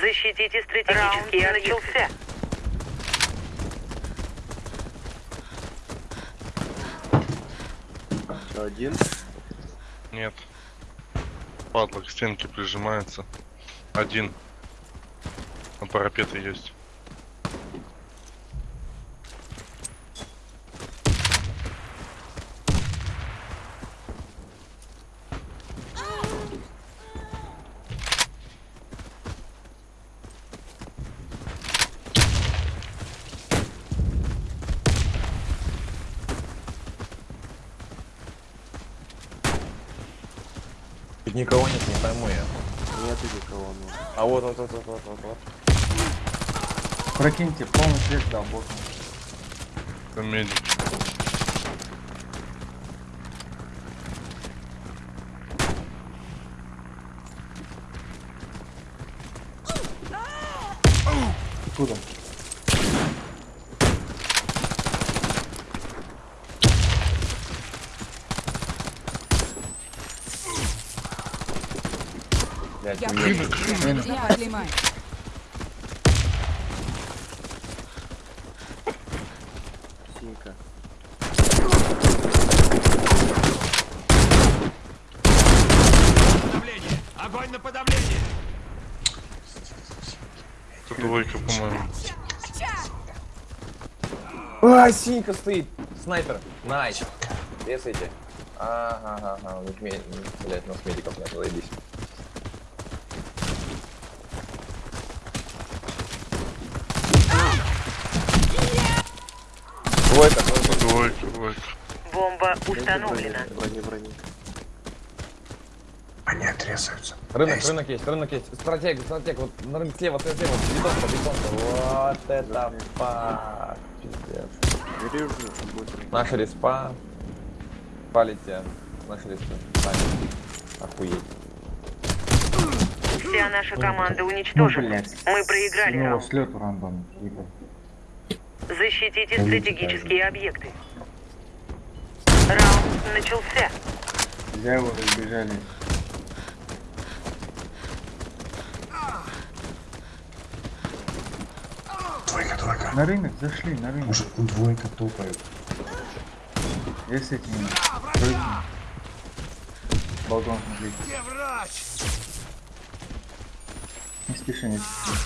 Защитите стратегические Раунд начался. Один. Нет. Падла к стенке прижимается. Один. На парапеты есть. Никого нет, не пойму я. Нет никого, ну. А вот, вот, вот, вот, вот, вот, вот. Прокиньте, полный свет дал боком. Это медик. Откуда? Блядь. Я поднимаю. Синька. Подавление! Огонь на подавление! Это двойка, по-моему. А, синька стоит. Снайпер. Nice. Резайте. Ага, ага, ага. У нас медиков нет, заебись. Двойка, двойка. Двойка. Бомба установлена. Брони, брони. Они отрезаются. Рынок, Есть. рынок есть, рынок есть. Стратег, стратег, вот на рынок слева, слева, слева, бетонка, бетонка. Вот это факт. Пиздец. Наша респа. Палите. Наша респа. Сами. Охуеть. Вся наша команда Ну, уничтожена. блядь. Мы проиграли Ну, слет рандом. Защитите стратегические объекты. Раунд начался. Взял его, разбежали. Двойка, двойка. На рынок зашли, на рынок. Может, двойка топает. Я с. Тройки. Балкон смотри. Где врач? Не спеши, не спеши.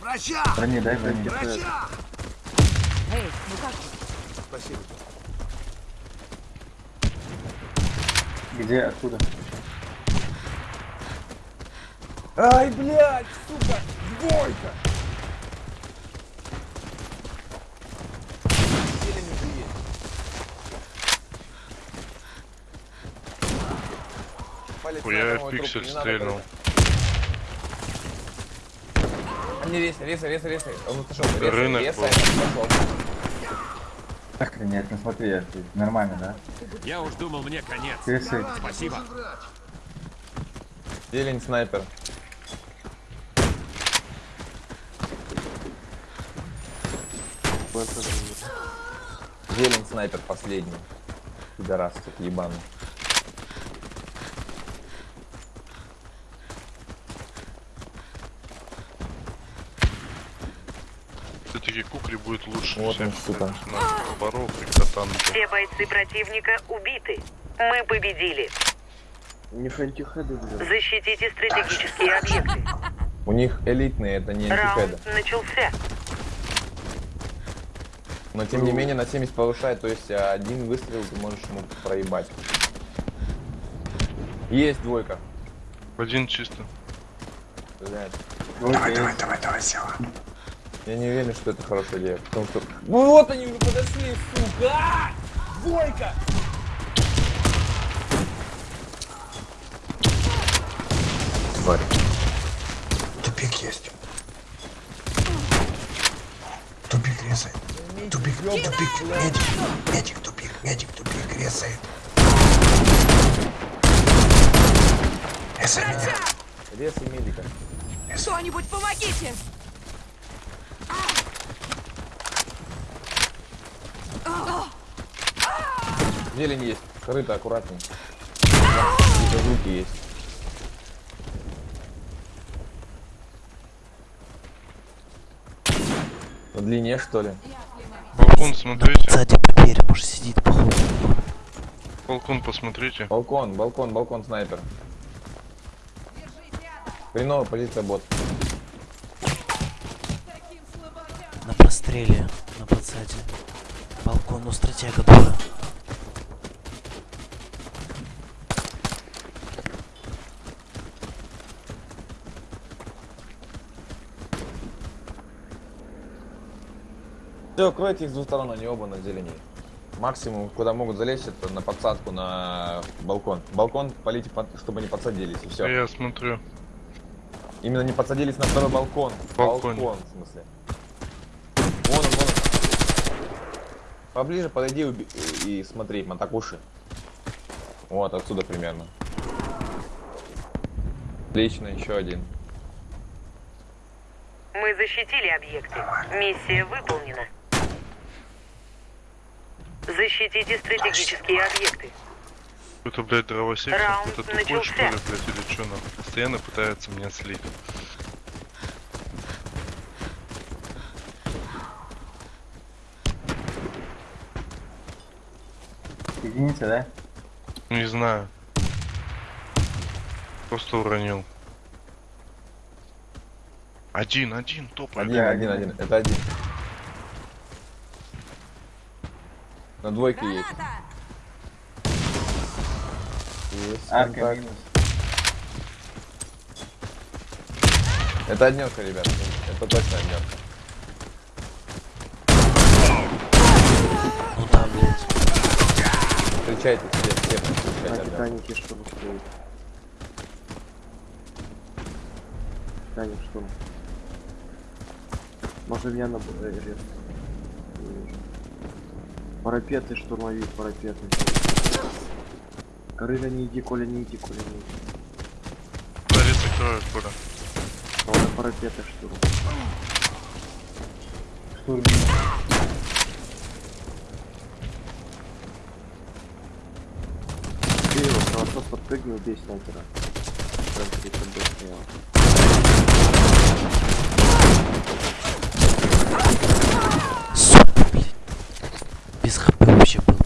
Врача! Брони, дай брони. Врача! Эй, ну как? Спасибо. Где, откуда? Ай, блядь, сука, двойка! Есть. Палец Хуя, одного пиксель не стрельнул. рейсы, рейсы, рейсы, рейсы. Он отошел, Рынок пошел. Охренеть, ну смотри, я- нормально, да? Я уж думал, мне конец. Крысы. Спасибо. Зелень снайпер. Зелень снайпер последний. Пидорас, тут ебаный. Все-таки кукри будет лучше. Вот он, сука. Боров и. Все бойцы противника убиты. Мы победили. Не фантихеды, блин. Защитите стратегические объекты. У них элитные, это не антихеды. Раунд начался. Но тем не менее на 70 повышает, то есть а, один выстрел ты можешь ему проебать. Есть двойка. Один чисто. Блядь. Давай, давай, давай, давай, села. Я не уверен, что это хорошая идея. Потому что... Ну вот они уже подошли, сука! А! Двойка! Тварь. Тупик есть. Тупик резает. Тупик, тупик, медик, медик, тупик, медик, тупик, резает. Резай меня. Рез и медика. Кто-нибудь помогите! Зелень есть. Корыто аккуратней. Какие-то звуки есть. По длине, что ли? Балкон смотрите. Сзади по двери, может сидит, походу. Балкон посмотрите. Балкон, балкон, балкон, снайпер. Хреновая позиция бот. На простреле, на подсаде. Балкон, ну стратега дура. Все, кройте их с двух сторон, они оба на зелени. Максимум, куда могут залезть, это на подсадку, на балкон. Балкон полите, чтобы не подсадились, и все. Я смотрю. Именно не подсадились на второй балкон. Балкон. Балкон, в смысле. Вон он, вон он. Поближе подойди уби- и, смотри, Матакуши. Вот, отсюда примерно. Отлично, еще один. Мы защитили объекты. Миссия выполнена. Защитите стратегические объекты. Это, блядь, дровосек. Это тупой, что ли, блядь, или что? нахуй? Постоянно пытается меня слить. Единица, да? Не знаю. Просто уронил. Один, один, топай. Один, один, один. Это один. На двойке есть. Есть Арка контакт. минус. Это однерка, ребят. Это точно однерка. Встречайте все, все На встречайте однерку. Титанике штурм стоит. Титаник штурм. Может меня на э, рез. Парапеты, штурмовик, парапеты. Крыля не иди, Коля, не иди, Коля, не иди. Лариса кроет, Коля. Коля, парапеты, штурм. Штурм. Ты его кровосос подпрыгнул, бей снайпера. Прям перед тобой стоял. Сука, блядь. Без хп вообще был.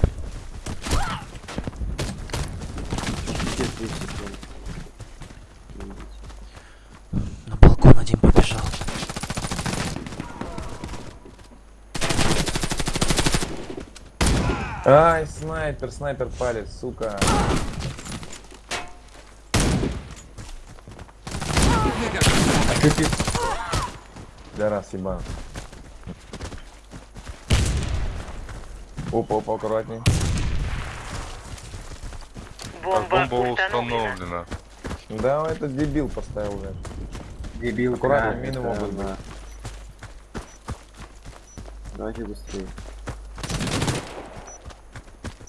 Где 2 секунды? Не видите. На балкон один побежал. Ай, снайпер, снайпер палец, сука. А ты пи- Да раз, ебан. Опа, опа, аккуратней. Так, Бомба, бомба установлена. установлена. Да, этот дебил поставил, блядь. дебил. Аккуратно, да. мины Это могут быть. Давайте быстрее.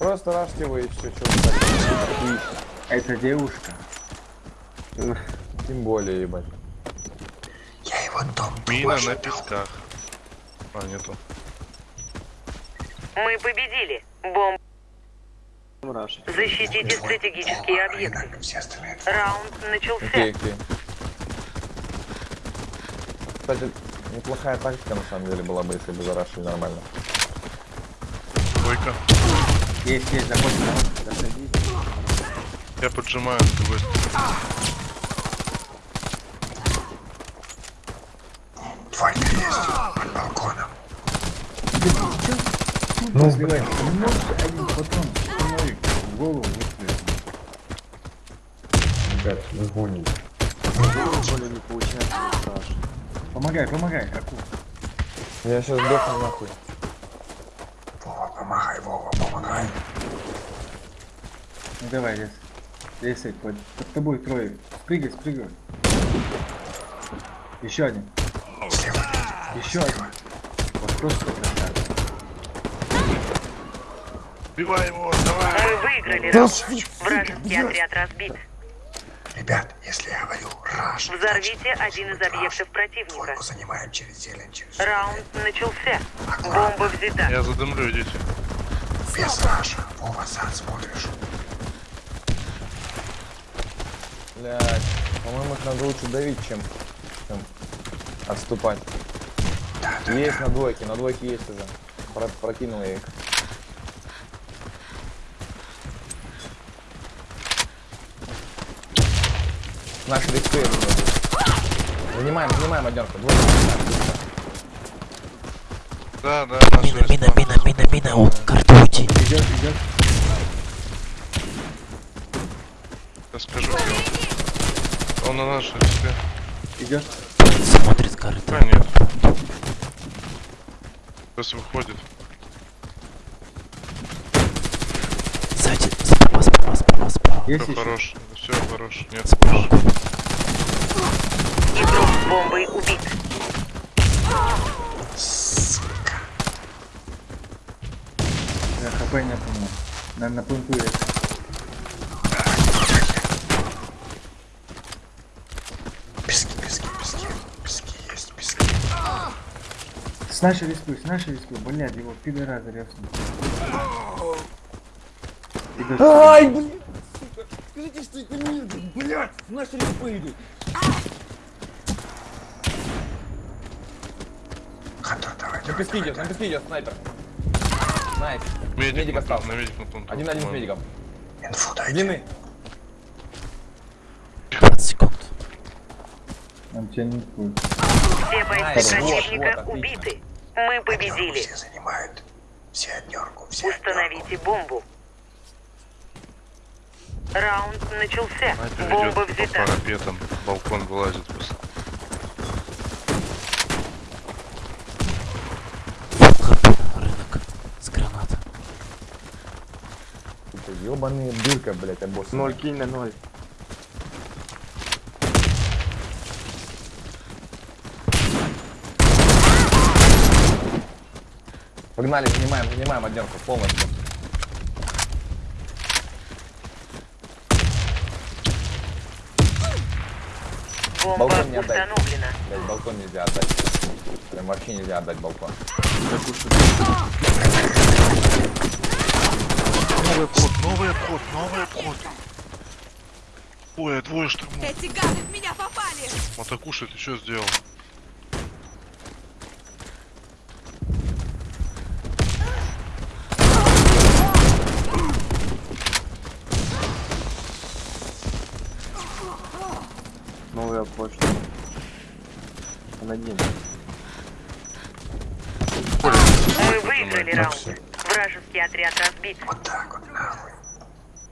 Просто рашьте его и все, что вы так. Это девушка. Тем более, ебать. Я его дом Мина на песках. А, нету. Мы победили. Бомба. Раш. Защитите стратегические объекты. Раунд начался. Окей, окей. Кстати, неплохая тактика на самом деле была бы, если бы зарашили нормально. Двойка. Есть, есть, заходи, заходи. Заходите. Я поджимаю с другой стороны. Двойка есть. Под балконом. Ну, сбивай. Не можешь один патрон штурмовик в голову выстрелить. Ребят, вы гоните. Коля не получается. Помогай, помогай, Аку. Я сейчас сдохну нахуй. Помогай. Ну давай, лес. Лесай, под, под тобой трое. Спрыгай, спрыгай. Еще один. Еще один. Вот просто красавец. Убивай его, давай! Мы выиграли раунд. Вражеский отряд разбит. Ребят, если я говорю раш, Взорвите один из объектов противника. Двойку занимаем через зелень, через Раунд начался. Бомба взята. Я задымлю, идите. Без раша. Вова, сад смотришь. Блядь, по-моему, их надо лучше давить, чем, чем отступать. Да, да, Есть на двойке, на двойке есть уже. Про- прокинул я их. Наш респей Занимаем, занимаем быстро. Да, да, наша Мина, мина, мина, мина, мина, у, карта уйти. Идет, идет. Я скажу, он. На нашей респе. Идет. Смотрит карта. А, нет. Сейчас выходит. Сзади, справа, справа, справа, справа. Есть Все еще? хорош. Все хорош. Нет, Справа. Игрок с бомбой убит. Я хп не помню. На, на пункту есть. Пески, пески, пески. Пески есть, пески. С нашей респы, с нашей респы. Блядь, его пидора зарезали. Ай, сука. Скажите, что это мир, блядь! Наши респы идут! Хантер, давай, На давай. песке идет, на песке идет снайпер. Найс. Медик, Медик на, остался. на медик на планту. Один на один с медиком. Инфу дайте. Длины. 20 секунд. Он тебя не пусть. Все бойцы противника вот, убиты. Мы Однерку победили. все занимают. Все однерку, все однерку. Установите бомбу. Раунд начался. Бомба взята. парапетам. Балкон вылазит просто. Хп, рынок. С граната. Сука, ёбаный дырка, блядь, обоссанная. Ноль кинь на ноль. Погнали, занимаем, занимаем однерку полностью. Бомба Балкон не установлена. Блядь, балкон нельзя отдать. Прям вообще нельзя отдать балкон. Обход, новый обход, новый обход. Ой, а двое штурмов. Эти гады в меня попали! Матакуши, ты что сделал?